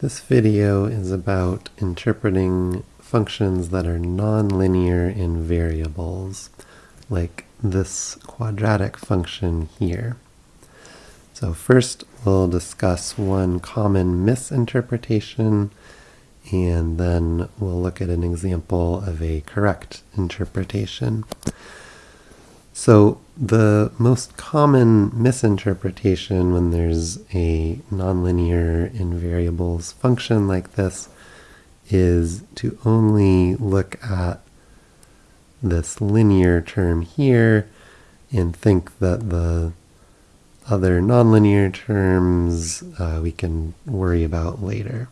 This video is about interpreting functions that are nonlinear in variables, like this quadratic function here. So first we'll discuss one common misinterpretation, and then we'll look at an example of a correct interpretation. So the most common misinterpretation when there's a nonlinear in variables function like this is to only look at this linear term here and think that the other nonlinear terms uh, we can worry about later.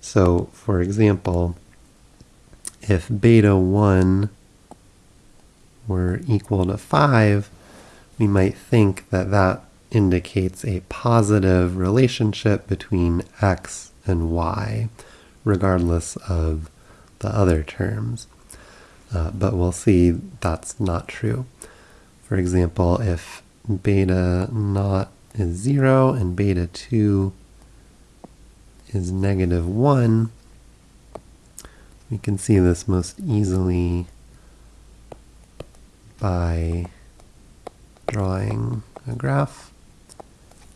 So for example, if beta 1 were equal to 5, we might think that that indicates a positive relationship between x and y, regardless of the other terms. Uh, but we'll see that's not true. For example, if beta naught is 0 and beta 2 is negative 1, we can see this most easily by drawing a graph,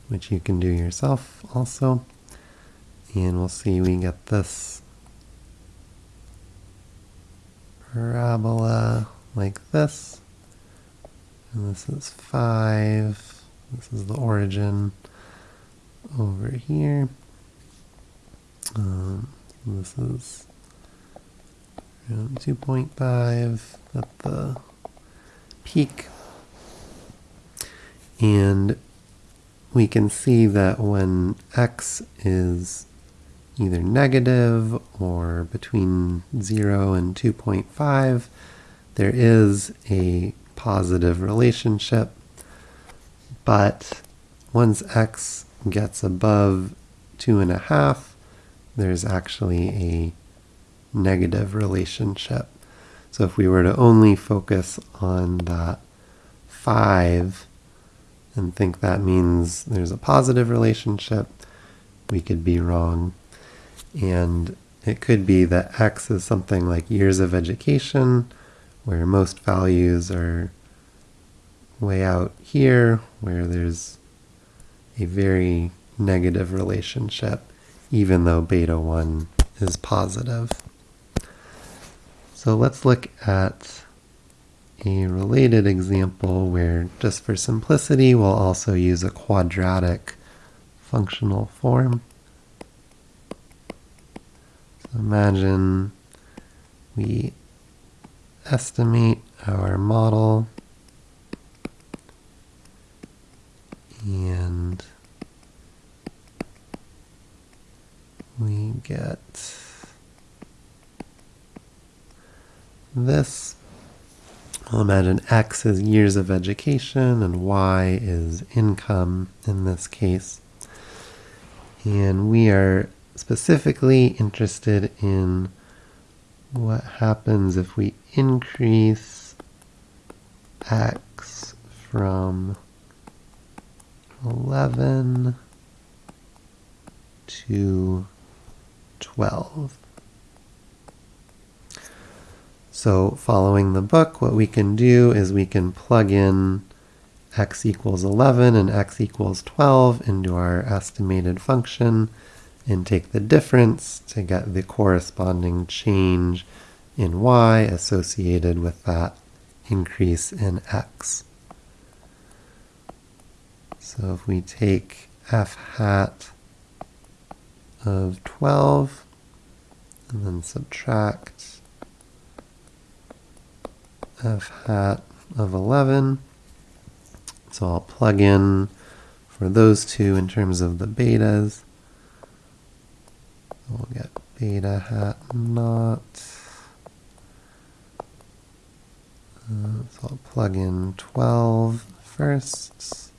which you can do yourself also. And we'll see we get this parabola like this. And this is 5. This is the origin over here. Um, this is 2.5 at the peak. And we can see that when x is either negative or between 0 and 2.5, there is a positive relationship. But once x gets above 2.5, there's actually a negative relationship. So if we were to only focus on that 5 and think that means there's a positive relationship, we could be wrong. And it could be that x is something like years of education, where most values are way out here, where there's a very negative relationship, even though beta 1 is positive. So let's look at a related example where just for simplicity we'll also use a quadratic functional form. So imagine we estimate our model and we get this. I'll imagine X is years of education and Y is income in this case. And we are specifically interested in what happens if we increase X from 11 to 12. So following the book, what we can do is we can plug in x equals 11 and x equals 12 into our estimated function and take the difference to get the corresponding change in y associated with that increase in x. So if we take f hat of 12 and then subtract f hat of 11. So I'll plug in for those two in terms of the betas. We'll get beta hat naught. Uh, so I'll plug in 12 first.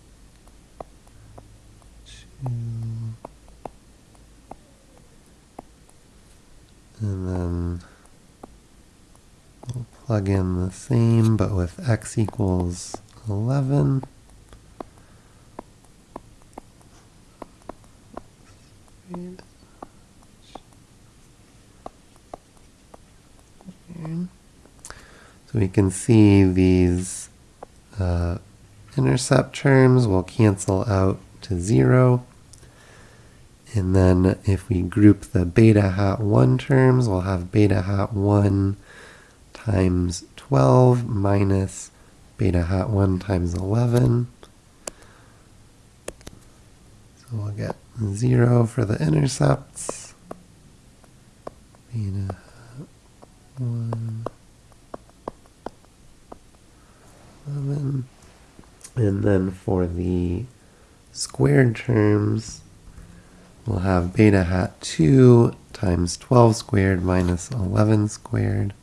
plug in the same, but with x equals 11. So we can see these uh, intercept terms will cancel out to zero. And then if we group the beta hat 1 terms, we'll have beta hat 1 times 12 minus beta hat 1 times 11. So we'll get 0 for the intercepts. Beta hat 1, 11. And then for the squared terms, we'll have beta hat 2 times 12 squared minus 11 squared.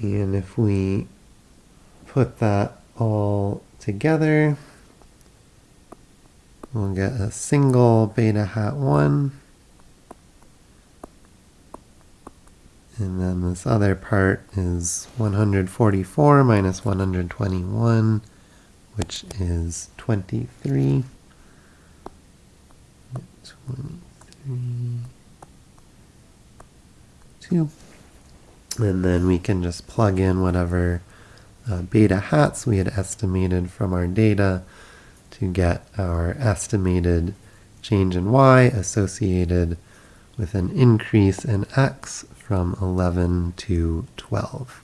And if we put that all together, we'll get a single beta hat 1. And then this other part is 144 minus 121, which is 23. 23, 2. And then we can just plug in whatever uh, beta hats we had estimated from our data to get our estimated change in y associated with an increase in x from 11 to 12.